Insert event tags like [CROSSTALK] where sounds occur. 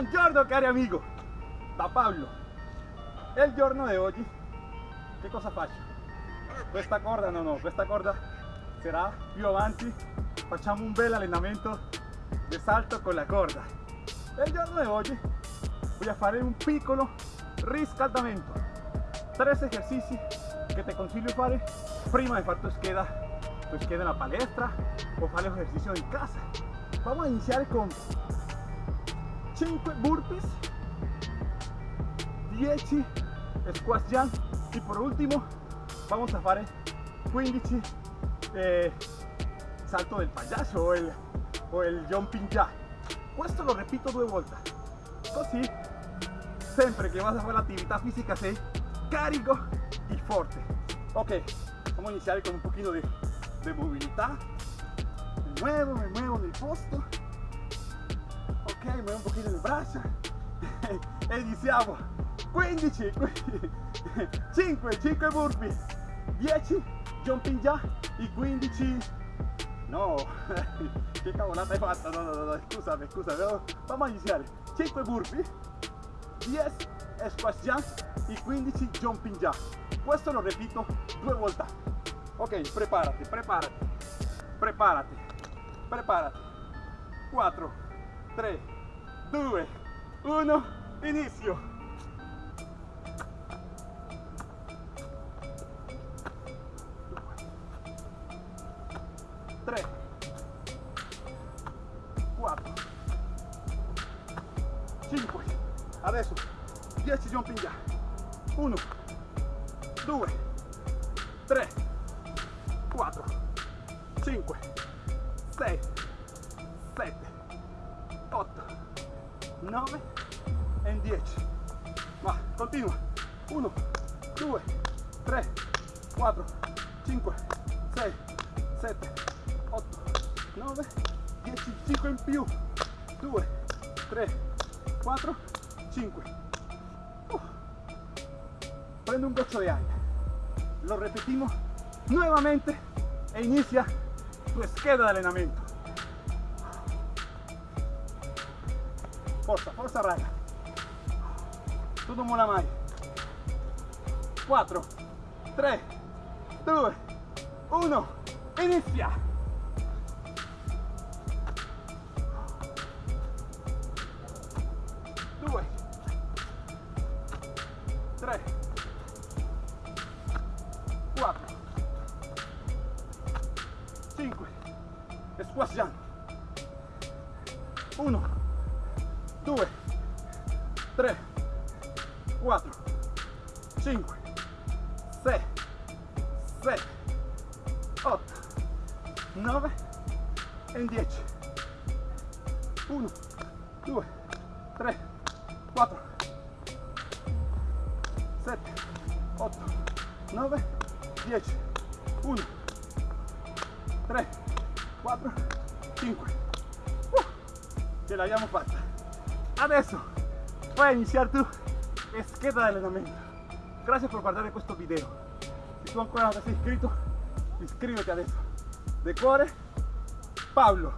Ricordo cari amigo, da Pablo, il giorno di oggi che cosa faccio? Questa corda no no, questa corda sarà più avanti, facciamo un bel allenamento di salto con la corda. Il giorno di oggi voy a fare un piccolo riscaldamento, tres esercizi che ti consiglio fare prima di fare tu scheda, tu scheda en la palestra o fare ejercicio in casa. Vamos a iniciar con 5 burpees 10 squat jump y por último vamos a fare 15 eh, salto del payaso o el, o el jumping jack questo lo repito due volte così sempre che vas a fare l'attività fisica sei carico y forte ok vamos a iniciar con un poquito de, de movilidad. Me muevo, me muevo en el posto ok, muevo un pochino il braccio. [LAUGHS] E iniziamo. 15 5 5 burpee 10 jumping jack y 15 no. [LAUGHS] Che cavolata hai fatto? No, no, no, scusami scusami no. vamos a iniziare. 5 burpee 10 squat jump y 15 jumping jack questo lo repito due volte. Ok preparati preparati. Preparati. Preparati. 4 3 2 1 inizio. 3 4 5 adesso 10 jumping jack 1 2 3 4 5 6 9 e 10 va continua 1 2 3 4 5 6 7 8 9 10 5 in più. 2 3 4 5 uh. prendo un goccio di aria. Lo repetimos nuevamente e inicia tu scheda de allenamento forza forza raga tu non mola mai 4 3 2 1 inizia 2 3 4 5 squat jump. 1 2 3 4 5 6 7 8 9 e 10 1 2 3 4 7 8 9 10 1 3 4 5 uh, ce l'abbiamo fatta adesso puoi iniziare tu scheda di allenamento grazie per guardare questo video. Se tu ancora non ti sei iscritto iscriviti adesso de cuore Pablo